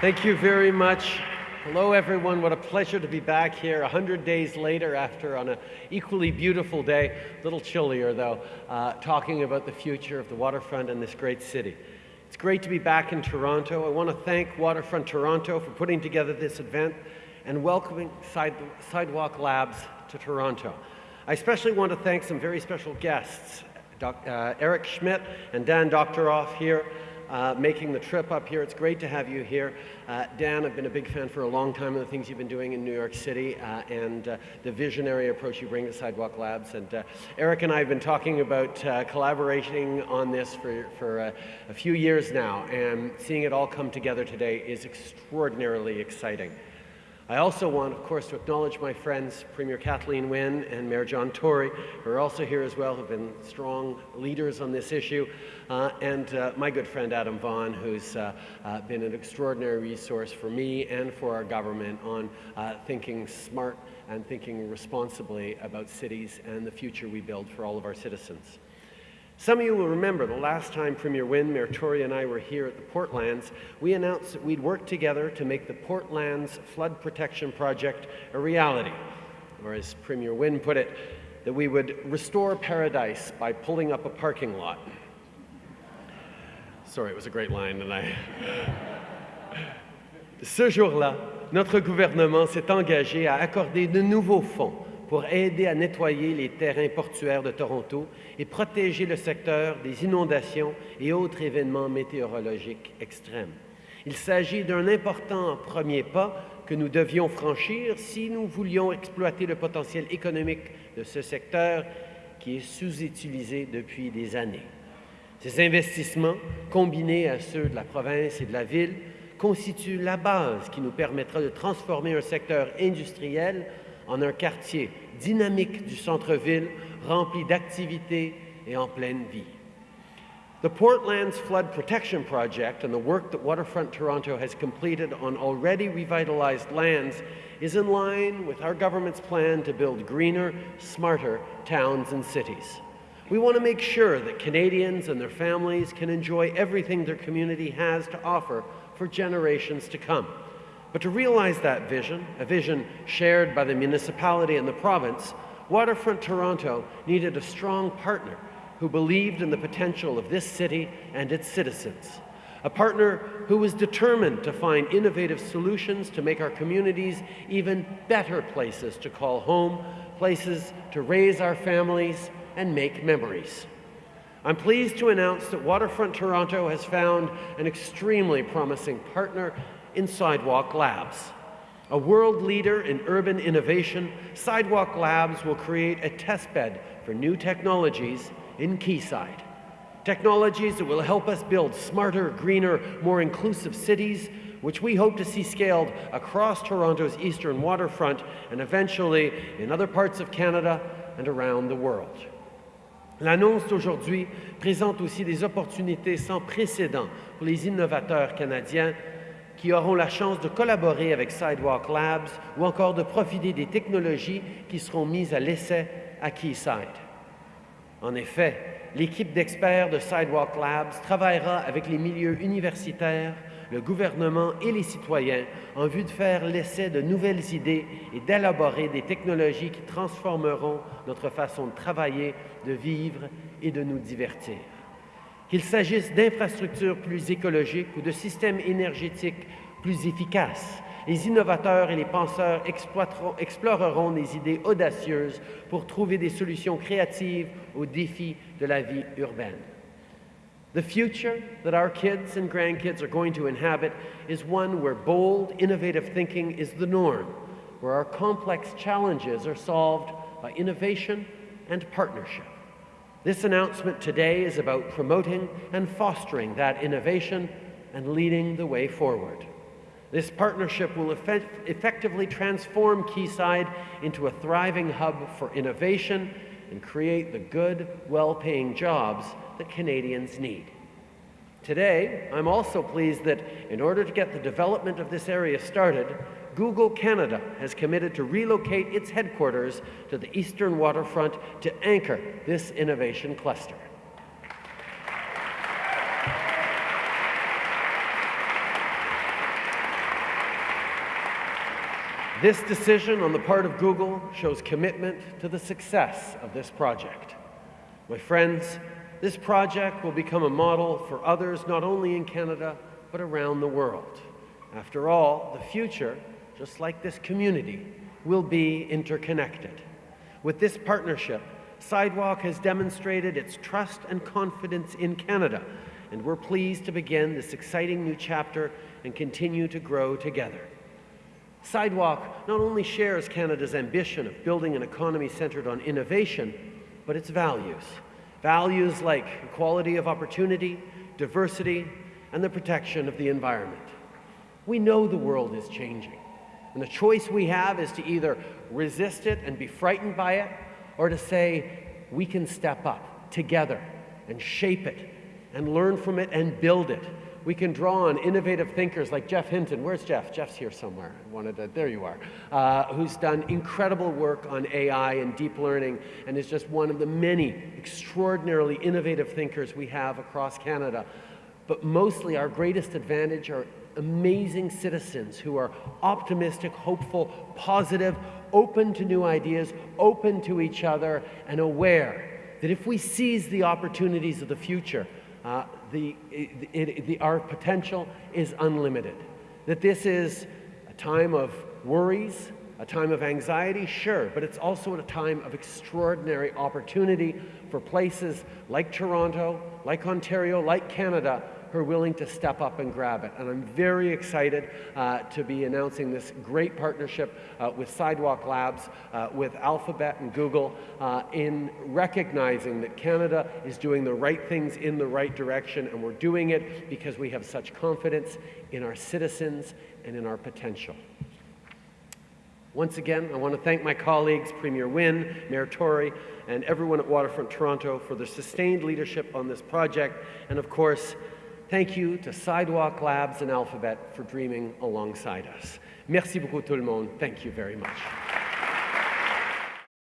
Thank you very much. Hello, everyone. What a pleasure to be back here 100 days later after on an equally beautiful day, a little chillier though, uh, talking about the future of the waterfront and this great city. It's great to be back in Toronto. I want to thank Waterfront Toronto for putting together this event and welcoming Side Sidewalk Labs to Toronto. I especially want to thank some very special guests, Doc, uh, Eric Schmidt and Dan Doctoroff here, uh, making the trip up here. It's great to have you here. Uh, Dan, I've been a big fan for a long time of the things you've been doing in New York City uh, and uh, the visionary approach you bring to Sidewalk Labs. And uh, Eric and I have been talking about uh, collaborating on this for, for a few years now, and seeing it all come together today is extraordinarily exciting. I also want, of course, to acknowledge my friends, Premier Kathleen Wynne and Mayor John Tory, who are also here as well, have been strong leaders on this issue, uh, and uh, my good friend Adam Vaughan, who's uh, uh been an extraordinary resource for me and for our government on uh, thinking smart and thinking responsibly about cities and the future we build for all of our citizens. Some of you will remember the last time Premier Wynne, Mayor Tory, and I were here at the Portlands, we announced that we'd work together to make the Portlands Flood Protection Project a reality. Or as Premier Wynne put it, that we would restore paradise by pulling up a parking lot. Sorry, it was a great line, and I... Ce jour-là, notre gouvernement s'est engagé à accorder de nouveaux fonds pour aider à nettoyer les terrains portuaires de Toronto et protéger le secteur des inondations et autres événements météorologiques extrêmes. Il s'agit d'un important premier pas que nous devions franchir si nous voulions exploiter le potentiel économique de ce secteur qui est sous-utilisé depuis des années. Ces investissements, combinés à ceux de la province et de la ville, constituent la base qui nous permettra de transformer un secteur industriel en un quartier dynamique du centre-ville, rempli d'activités et en pleine vie. The Portlands Flood Protection Project and the work that Waterfront Toronto has completed on already revitalized lands is in line with our government's plan to build greener, smarter towns and cities. We want to make sure that Canadians and their families can enjoy everything their community has to offer for generations to come. But to realize that vision, a vision shared by the municipality and the province, Waterfront Toronto needed a strong partner who believed in the potential of this city and its citizens. A partner who was determined to find innovative solutions to make our communities even better places to call home, places to raise our families and make memories. I'm pleased to announce that Waterfront Toronto has found an extremely promising partner in Sidewalk Labs. A world leader in urban innovation, Sidewalk Labs will create a testbed for new technologies in Quayside. Technologies that will help us build smarter, greener, more inclusive cities, which we hope to see scaled across Toronto's eastern waterfront and eventually in other parts of Canada and around the world. L'annonce d'aujourd'hui présente aussi des opportunités sans précédent pour les innovateurs canadiens qui auront la chance de collaborer avec Sidewalk Labs ou encore de profiter des technologies qui seront mises à l'essai à Quayside. En effet, l'équipe d'experts de Sidewalk Labs travaillera avec les milieux universitaires, le gouvernement et les citoyens en vue de faire l'essai de nouvelles idées et d'élaborer des technologies qui transformeront notre façon de travailler, de vivre et de nous divertir. Qu'il s'agisse d'infrastructures plus écologiques ou de systèmes énergétiques plus efficaces, les innovateurs et les penseurs exploreront des idées audacieuses pour trouver des solutions créatives aux défis de la vie urbaine. The future that our kids and grandkids are going to inhabit is one where bold, innovative thinking is the norm, where our complex challenges are solved by innovation and partnership. This announcement today is about promoting and fostering that innovation and leading the way forward. This partnership will effect effectively transform Quayside into a thriving hub for innovation and create the good, well-paying jobs that Canadians need. Today, I'm also pleased that in order to get the development of this area started, Google Canada has committed to relocate its headquarters to the eastern waterfront to anchor this innovation cluster. This decision on the part of Google shows commitment to the success of this project. My friends, this project will become a model for others not only in Canada, but around the world. After all, the future, just like this community, will be interconnected. With this partnership, Sidewalk has demonstrated its trust and confidence in Canada, and we're pleased to begin this exciting new chapter and continue to grow together. Sidewalk not only shares Canada's ambition of building an economy centered on innovation, but its values. Values like equality of opportunity, diversity, and the protection of the environment. We know the world is changing, and the choice we have is to either resist it and be frightened by it, or to say, we can step up together and shape it and learn from it and build it we can draw on innovative thinkers like Geoff Hinton. Where's Geoff? Geoff's here somewhere. I wanted to, there you are. Uh, who's done incredible work on AI and deep learning and is just one of the many extraordinarily innovative thinkers we have across Canada. But mostly our greatest advantage are amazing citizens who are optimistic, hopeful, positive, open to new ideas, open to each other, and aware that if we seize the opportunities of the future, uh, the, it, it, the, our potential is unlimited. That this is a time of worries, a time of anxiety, sure, but it's also a time of extraordinary opportunity for places like Toronto, like Ontario, like Canada who are willing to step up and grab it. And I'm very excited uh, to be announcing this great partnership uh, with Sidewalk Labs, uh, with Alphabet and Google, uh, in recognizing that Canada is doing the right things in the right direction, and we're doing it because we have such confidence in our citizens and in our potential. Once again, I want to thank my colleagues, Premier Wynne, Mayor Tory, and everyone at Waterfront Toronto for their sustained leadership on this project, and of course, Thank you to Sidewalk Labs and Alphabet for dreaming alongside us. Merci beaucoup tout le monde. Thank you very much.